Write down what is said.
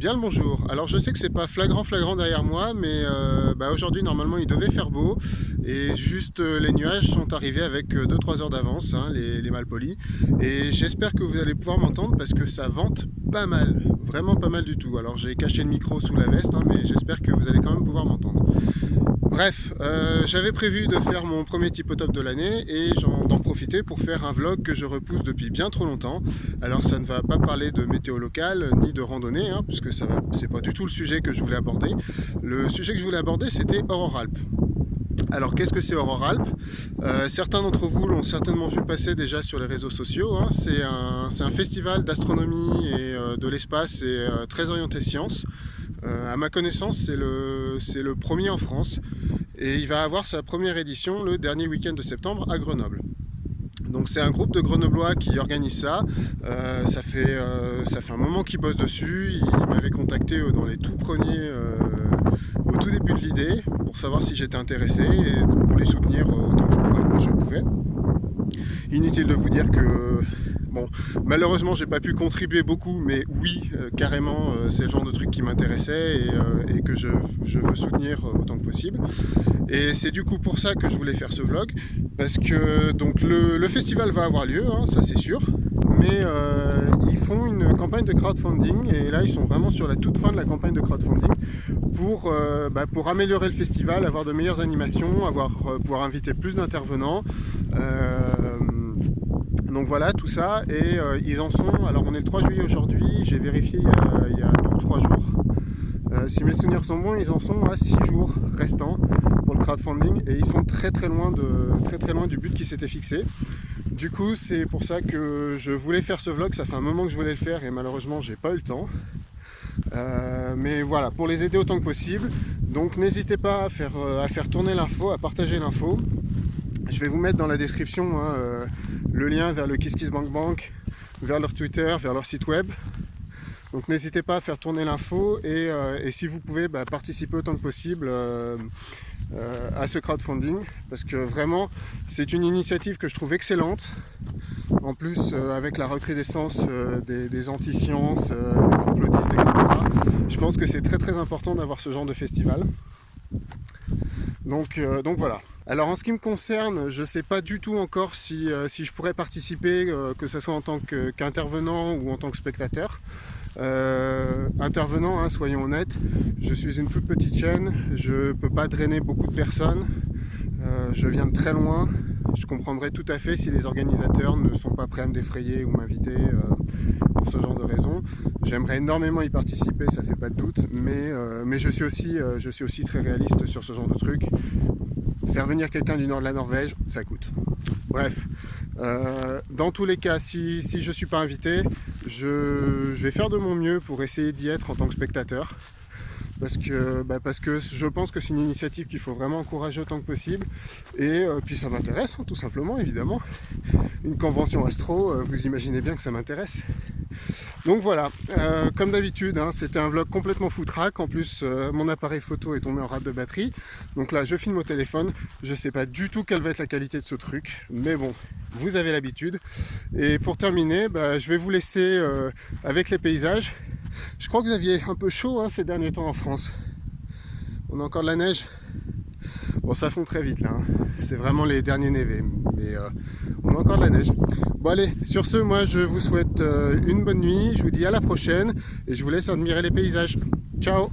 Bien le bonjour. Alors je sais que c'est pas flagrant flagrant derrière moi, mais euh, bah, aujourd'hui normalement il devait faire beau et juste euh, les nuages sont arrivés avec 2-3 euh, heures d'avance, hein, les, malpolis. Et j'espère que vous allez pouvoir m'entendre parce que ça vente pas mal, vraiment pas mal du tout. Alors j'ai caché le micro sous la veste, hein, mais j'espère que vous allez quand même pouvoir m'entendre. Bref, euh, j'avais prévu de faire mon premier type top de l'année et d'en profiter pour faire un vlog que je repousse depuis bien trop longtemps. Alors ça ne va pas parler de météo locale ni de randonnée, hein, puisque ça c'est pas du tout le sujet que je voulais aborder. Le sujet que je voulais aborder c'était Aurore Alpes. Alors qu'est-ce que c'est Aurore Alpes euh, Certains d'entre vous l'ont certainement vu passer déjà sur les réseaux sociaux. Hein. C'est un, festival d'astronomie et euh, de l'espace et très orienté science. À ma connaissance, c'est le, le premier en France et il va avoir sa première édition le dernier week-end de septembre à Grenoble. Donc c'est un groupe de Grenoblois qui organise ça. Euh, ça, fait, euh, ça fait un moment qu'ils bossent dessus. Ils m'avaient contacté euh, dans les tout premiers, au tout début de l'idée, pour savoir si j'étais intéressé et pour les soutenir autant que je pouvais. Inutile de vous dire que Bon, malheureusement, j'ai pas pu contribuer beaucoup, mais oui, euh, carrément, euh, c'est le genre de truc qui m'intéressait et, euh, que je, veux soutenir autant que possible. Et c'est du coup pour ça que je voulais faire ce vlog, parce que donc le, festival va avoir lieu, hein, ça c'est sûr, mais ils font une campagne de crowdfunding, et là ils sont vraiment sur la toute fin de la campagne de crowdfunding, pour, bah, pour améliorer le festival, avoir de meilleures animations, avoir, pouvoir inviter plus d'intervenants, donc voilà tout ça et euh, ils en sont, alors on est le 3 juillet aujourd'hui, j'ai vérifié il y a, 2 ou 3 jours. Euh, si mes souvenirs sont bons, ils en sont à 6 jours restants pour le crowdfunding et ils sont très très loin, de, très, très loin du but qui s'était fixé. Du coup c'est pour ça que je voulais faire ce vlog, ça fait un moment que je voulais le faire et malheureusement j'ai pas eu le temps. Euh, mais voilà, pour les aider autant que possible. Donc n'hésitez pas à faire, à faire tourner l'info, à partager l'info. Je vais vous mettre dans la description hein, le lien vers le KissKissBankBank, vers leur Twitter, vers leur site web. Donc n'hésitez pas à faire tourner l'info et, euh, si vous pouvez bah, participer autant que possible euh, euh, à ce crowdfunding parce que vraiment c'est une initiative que je trouve excellente. En plus avec la recrudescence des, anti-sciences, des complotistes, etc. Je pense que c'est très très important d'avoir ce genre de festival. Donc voilà. Alors en ce qui me concerne, je ne sais pas du tout encore si, euh, je pourrais participer, euh, que ce soit en tant qu'intervenant ou en tant que spectateur. Euh, intervenant, hein, soyons honnêtes, je suis une toute petite chaîne, je ne peux pas drainer beaucoup de personnes, je viens de très loin, je comprendrais tout à fait si les organisateurs ne sont pas prêts à me défrayer ou m'inviter pour ce genre de raisons. J'aimerais énormément y participer, ça fait pas de doute, mais, je, suis aussi, je suis aussi très réaliste sur ce genre de trucs. Faire venir quelqu'un du nord de la Norvège, ça coûte. Bref, euh, dans tous les cas, si, je ne suis pas invité, je, vais faire de mon mieux pour essayer d'y être en tant que spectateur. Parce que, bah, je pense que c'est une initiative qu'il faut vraiment encourager autant que possible. Et euh, puis ça m'intéresse, hein, tout simplement, évidemment. Une convention astro, euh, vous imaginez bien que ça m'intéresse. Donc voilà, euh, comme d'habitude, hein, c'était un vlog complètement foutraque. En plus, euh, mon appareil photo est tombé en rate de batterie. Donc là, je filme au téléphone. Je sais pas du tout quelle va être la qualité de ce truc. Mais bon, vous avez l'habitude. Et pour terminer, bah, je vais vous laisser euh, avec les paysages. Je crois que vous aviez un peu chaud hein, ces derniers temps en France. On a encore de la neige. Bon, ça fond très vite là. Hein. C'est vraiment les derniers névés. Mais on a encore de la neige. Bon allez, sur ce, moi je vous souhaite euh, une bonne nuit, je vous dis à la prochaine et je vous laisse admirer les paysages. Ciao